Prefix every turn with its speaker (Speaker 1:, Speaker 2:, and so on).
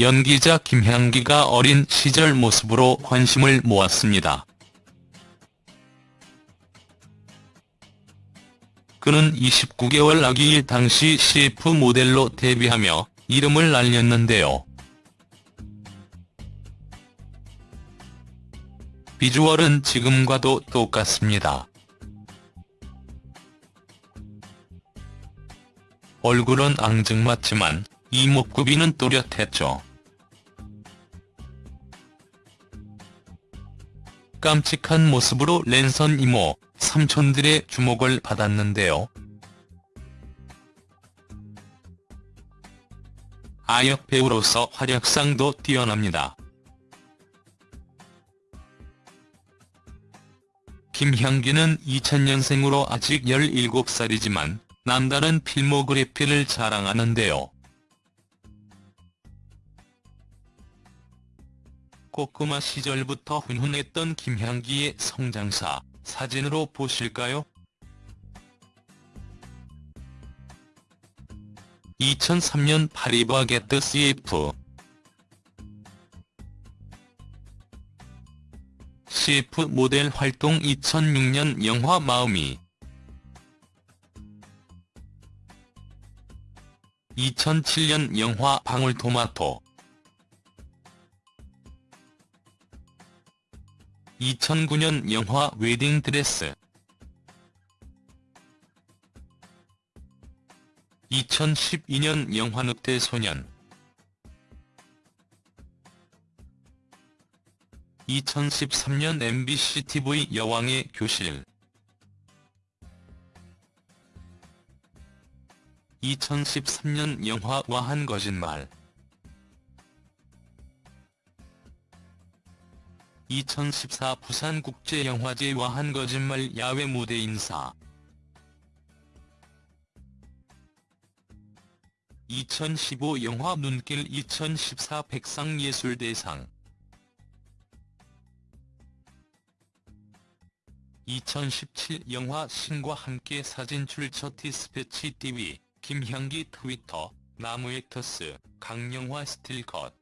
Speaker 1: 연기자 김향기가 어린 시절 모습으로 관심을 모았습니다. 그는 29개월 아기일 당시 CF 모델로 데뷔하며 이름을 날렸는데요. 비주얼은 지금과도 똑같습니다. 얼굴은 앙증맞지만 이목구비는 또렷했죠. 깜찍한 모습으로 랜선 이모, 삼촌들의 주목을 받았는데요. 아역 배우로서 활약상도 뛰어납니다. 김향기는 2000년생으로 아직 17살이지만 남다른 필모그래피를 자랑하는데요. 꼬꼬마 시절부터 훈훈했던 김향기의 성장사 사진으로 보실까요? 2003년 파리바게뜨 CF CF 모델 활동 2006년 영화 마음이. 2007년 영화 방울토마토 2009년 영화 웨딩드레스. 2012년 영화 늑대 소년. 2013년 MBC TV 여왕의 교실. 2013년 영화 와한 거짓말 2014 부산국제영화제 와 한 거짓말 야외 무대 인사. 2015 영화 눈길 2014 백상예술대상. 2017 영화 신과 함께 사진 출처 티스패치 TV 김향기 트위터 나무액터스 강영화 스틸컷